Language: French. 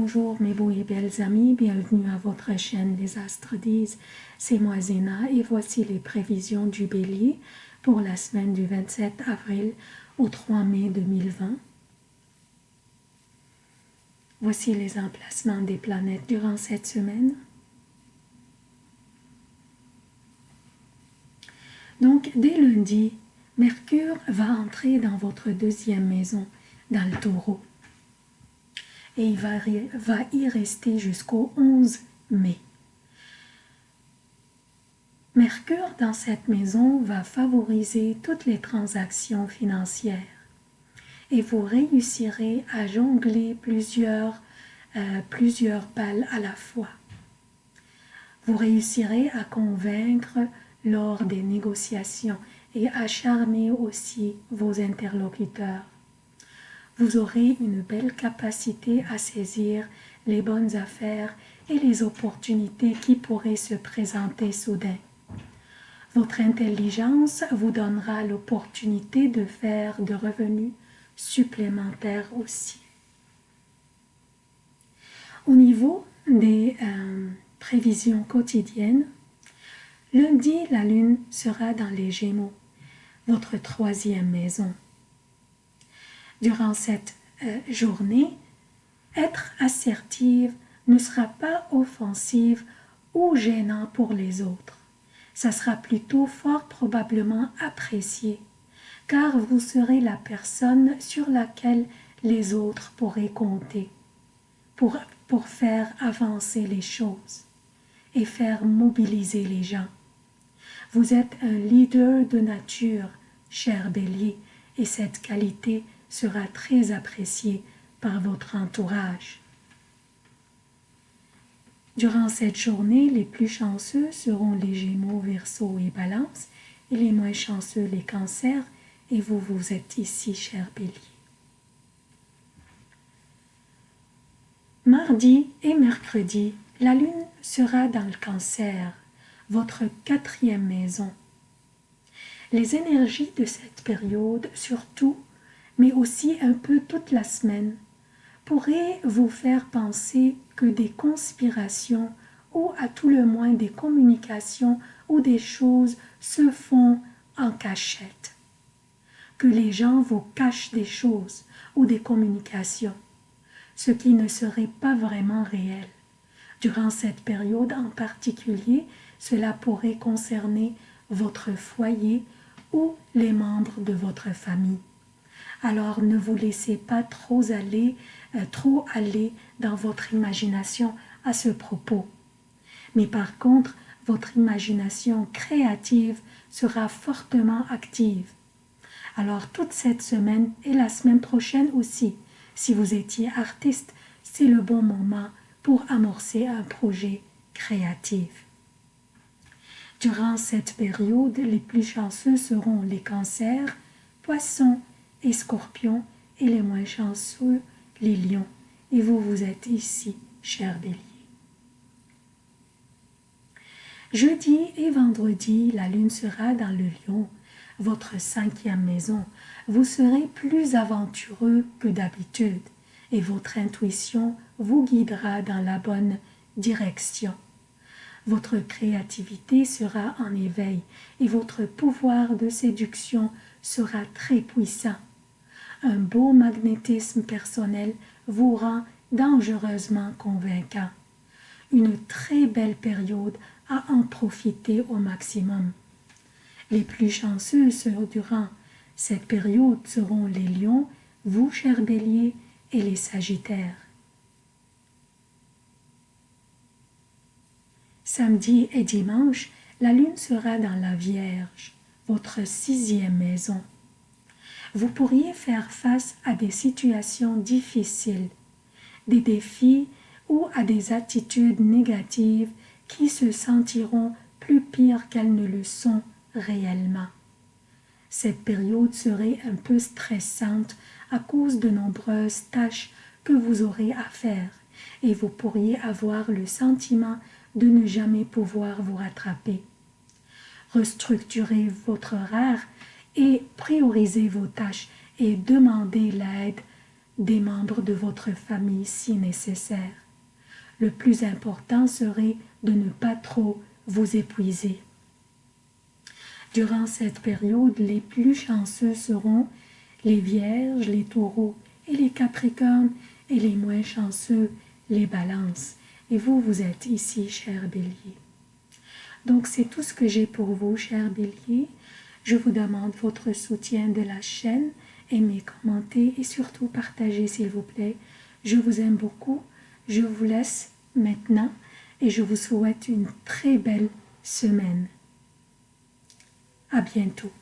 Bonjour mes beaux et belles amis, bienvenue à votre chaîne Les Astres disent, c'est moi Zéna et voici les prévisions du Bélier pour la semaine du 27 avril au 3 mai 2020. Voici les emplacements des planètes durant cette semaine. Donc, dès lundi, Mercure va entrer dans votre deuxième maison, dans le taureau. Et il va, y rester jusqu'au 11 mai. Mercure dans cette maison va favoriser toutes les transactions financières et vous réussirez à jongler plusieurs, euh, plusieurs à la fois. Vous réussirez à convaincre lors des négociations et à charmer aussi vos interlocuteurs. Vous aurez une belle capacité à saisir les bonnes affaires et les opportunités qui pourraient se présenter soudain. Votre intelligence vous donnera l'opportunité de faire de revenus supplémentaires aussi. Au niveau des euh, prévisions quotidiennes, lundi, la lune sera dans les Gémeaux, votre troisième maison. Durant cette euh, journée, être assertive ne sera pas offensive ou gênant pour les autres. Ça sera plutôt fort probablement apprécié car vous serez la personne sur laquelle les autres pourraient compter pour, pour faire avancer les choses et faire mobiliser les gens. Vous êtes un leader de nature, cher bélier, et cette qualité sera très appréciée par votre entourage. Durant cette journée, les plus chanceux seront les Gémeaux, Verseau et Balance, et les moins chanceux les Cancers et vous, vous êtes ici, cher bélier. Mardi et mercredi, la lune sera dans le cancer, votre quatrième maison. Les énergies de cette période, surtout, mais aussi un peu toute la semaine, pourraient vous faire penser que des conspirations ou à tout le moins des communications ou des choses se font en cachette? Que les gens vous cachent des choses ou des communications, ce qui ne serait pas vraiment réel. Durant cette période en particulier, cela pourrait concerner votre foyer ou les membres de votre famille. Alors ne vous laissez pas trop aller, euh, trop aller dans votre imagination à ce propos. Mais par contre, votre imagination créative sera fortement active alors toute cette semaine et la semaine prochaine aussi, si vous étiez artiste, c'est le bon moment pour amorcer un projet créatif. Durant cette période, les plus chanceux seront les cancers, poissons et scorpions, et les moins chanceux, les lions. Et vous, vous êtes ici, cher bélier. Jeudi et vendredi, la lune sera dans le lion, votre cinquième maison, vous serez plus aventureux que d'habitude et votre intuition vous guidera dans la bonne direction. Votre créativité sera en éveil et votre pouvoir de séduction sera très puissant. Un beau magnétisme personnel vous rend dangereusement convaincant. Une très belle période à en profiter au maximum. Les plus chanceux durant cette période seront les lions, vous, chers béliers, et les sagittaires. Samedi et dimanche, la lune sera dans la Vierge, votre sixième maison. Vous pourriez faire face à des situations difficiles, des défis ou à des attitudes négatives qui se sentiront plus pires qu'elles ne le sont réellement. Cette période serait un peu stressante à cause de nombreuses tâches que vous aurez à faire et vous pourriez avoir le sentiment de ne jamais pouvoir vous rattraper. Restructurez votre horaire et priorisez vos tâches et demandez l'aide des membres de votre famille si nécessaire. Le plus important serait de ne pas trop vous épuiser. Durant cette période, les plus chanceux seront les vierges, les taureaux et les capricornes, et les moins chanceux, les balances. Et vous, vous êtes ici, cher bélier. Donc c'est tout ce que j'ai pour vous, cher bélier. Je vous demande votre soutien de la chaîne, aimez, commentez et surtout partagez s'il vous plaît. Je vous aime beaucoup. Je vous laisse maintenant et je vous souhaite une très belle semaine. À bientôt.